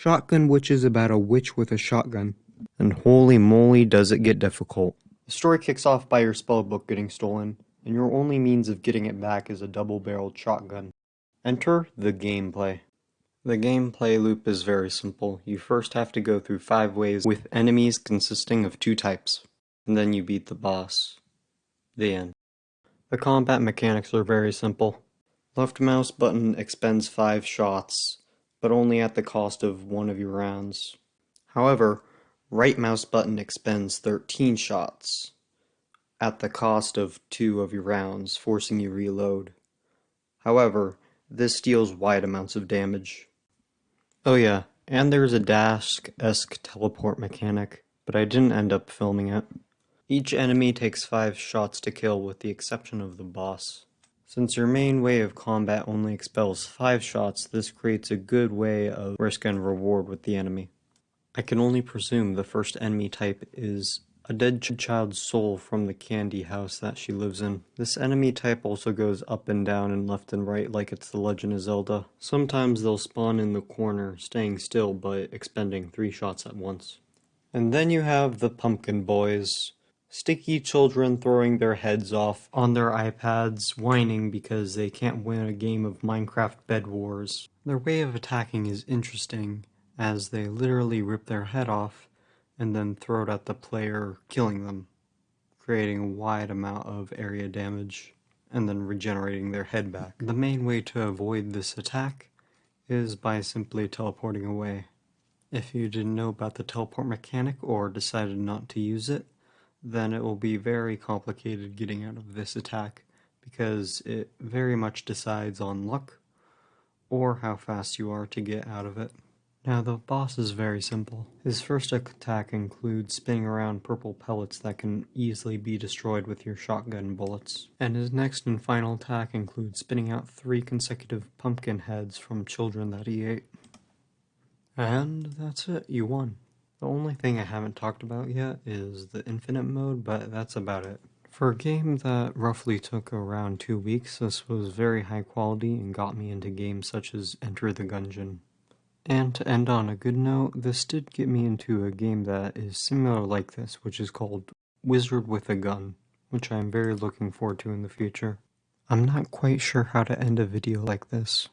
Shotgun Witch is about a witch with a shotgun. And holy moly does it get difficult. The story kicks off by your spellbook getting stolen, and your only means of getting it back is a double-barreled shotgun. Enter the gameplay. The gameplay loop is very simple. You first have to go through five ways with enemies consisting of two types, and then you beat the boss. The end. The combat mechanics are very simple. Left mouse button expends 5 shots, but only at the cost of one of your rounds. However, right mouse button expends 13 shots, at the cost of two of your rounds, forcing you reload. However, this deals wide amounts of damage. Oh yeah, and there's a dash-esque teleport mechanic, but I didn't end up filming it. Each enemy takes 5 shots to kill with the exception of the boss. Since your main way of combat only expels 5 shots, this creates a good way of risk and reward with the enemy. I can only presume the first enemy type is a dead child's soul from the candy house that she lives in. This enemy type also goes up and down and left and right like it's the Legend of Zelda. Sometimes they'll spawn in the corner, staying still but expending 3 shots at once. And then you have the pumpkin boys. Sticky children throwing their heads off on their iPads, whining because they can't win a game of Minecraft Bed Wars. Their way of attacking is interesting, as they literally rip their head off and then throw it at the player, killing them, creating a wide amount of area damage, and then regenerating their head back. The main way to avoid this attack is by simply teleporting away. If you didn't know about the teleport mechanic or decided not to use it, then it will be very complicated getting out of this attack because it very much decides on luck or how fast you are to get out of it. Now the boss is very simple. His first attack includes spinning around purple pellets that can easily be destroyed with your shotgun bullets. And his next and final attack includes spinning out three consecutive pumpkin heads from children that he ate. And that's it, you won. The only thing I haven't talked about yet is the infinite mode, but that's about it. For a game that roughly took around two weeks, this was very high quality and got me into games such as Enter the Gungeon. And to end on a good note, this did get me into a game that is similar like this, which is called Wizard with a Gun, which I am very looking forward to in the future. I'm not quite sure how to end a video like this.